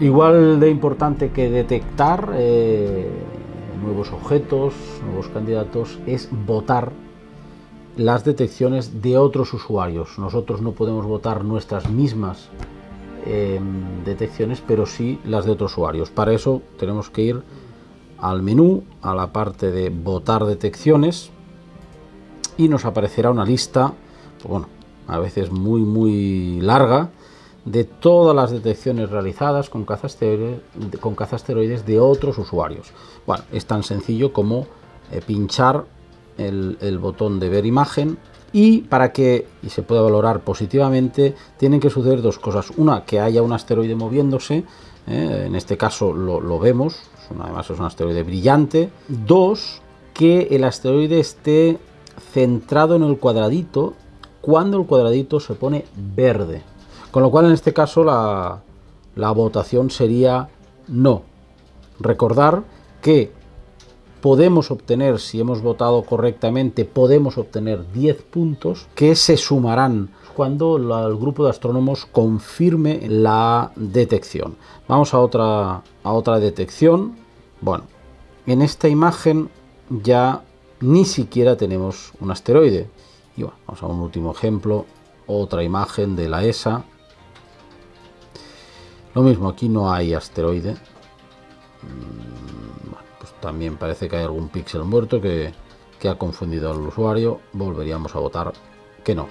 Igual de importante que detectar eh, nuevos objetos, nuevos candidatos, es votar las detecciones de otros usuarios. Nosotros no podemos votar nuestras mismas eh, detecciones, pero sí las de otros usuarios. Para eso tenemos que ir al menú, a la parte de votar detecciones y nos aparecerá una lista, bueno, a veces muy muy larga, de todas las detecciones realizadas con cazasteroides, con de otros usuarios. Bueno, es tan sencillo como eh, pinchar el, botón de ver imagen y para que y se pueda valorar positivamente tienen que suceder dos cosas. Una, que haya un asteroide moviéndose, eh, en este caso lo vemos, además es un asteroide brillante. Dos, que el asteroide esté centrado en el cuadradito cuando el cuadradito se pone verde. Con lo cual en este caso la, votación sería no. Recordar que podemos obtener, si hemos votado correctamente, podemos obtener 10 puntos que se sumarán cuando el grupo de astrónomos confirme la detección. Vamos a otra, a otra detección. Bueno, en esta imagen ya ni siquiera tenemos un asteroide. Y bueno, vamos a un último ejemplo, otra imagen de la ESA, lo mismo, aquí no hay asteroide. Mm, pues también parece que hay algún píxel muerto que, que ha confundido al usuario. Volveríamos a votar que no.